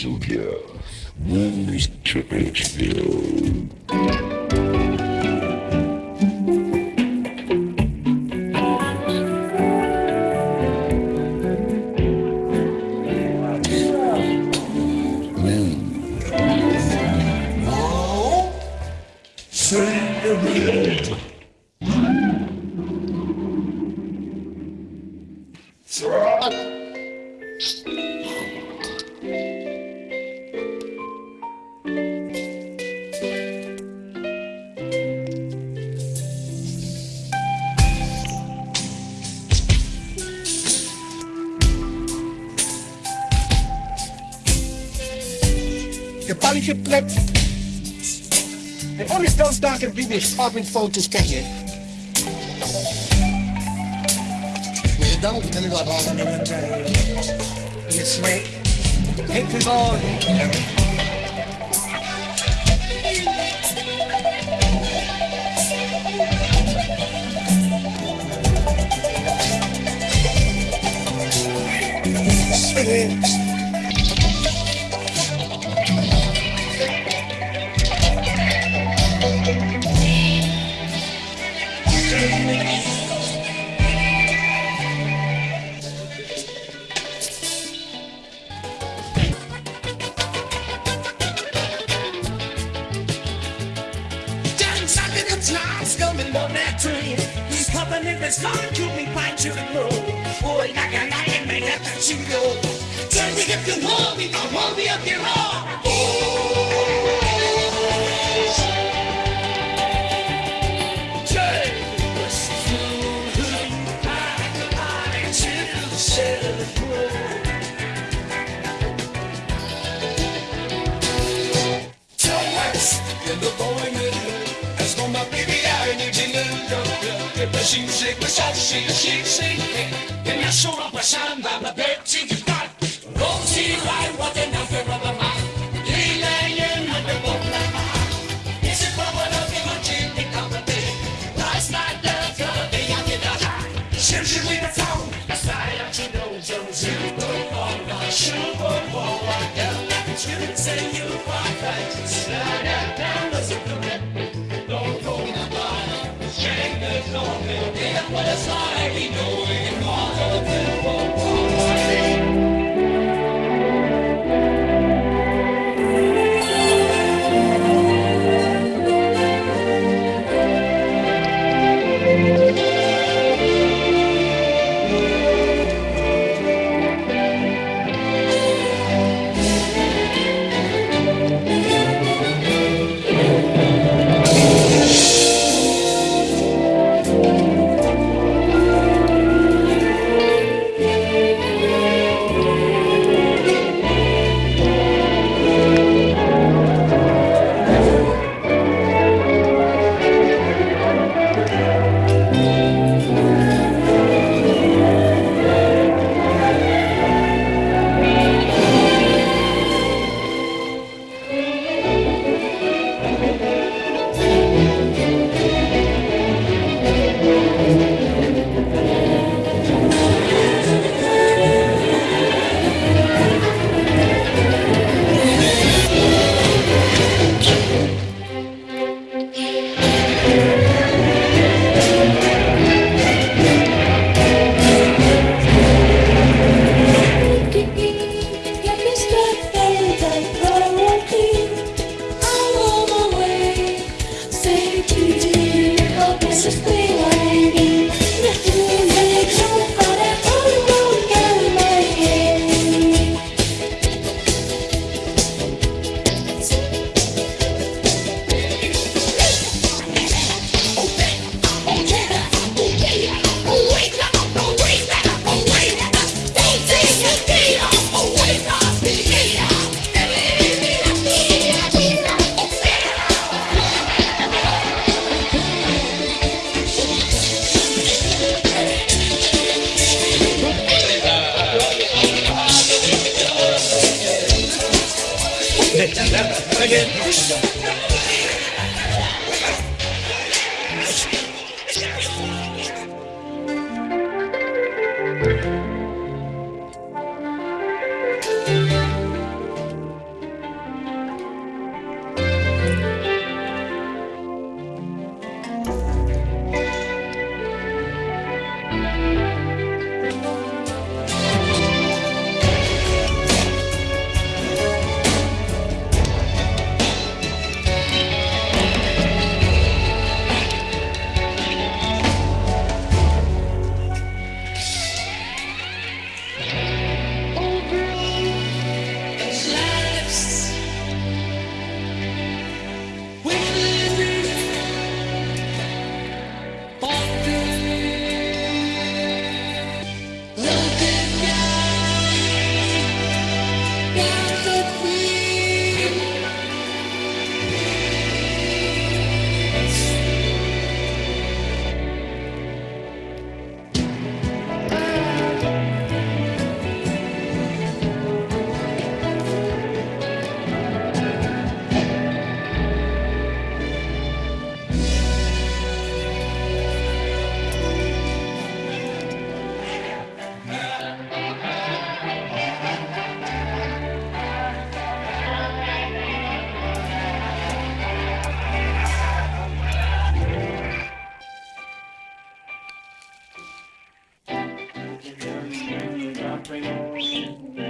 que te lluvia. Mr. Pittsfield. ingeplept. En ongestelstaken binnen foto's krijg je. Weet je dan? Ik ben er wel aan het Je smijt. Ik vind het clouds coming on that train. He's popping in his car, keep me fine to the moon. Boy, like a lion, make that you go. Turn me up your home, me, come hold me up your arm. She shake, but she she she And I show up a she just got Go see right what the number of the man Laying on the boat like my Is it for what on chimney come the bed Last night the other day I did a high Shim shim with the phone That's why I you know Super Bowl What the You are right Slide that down as a what it's like You know again. jumping.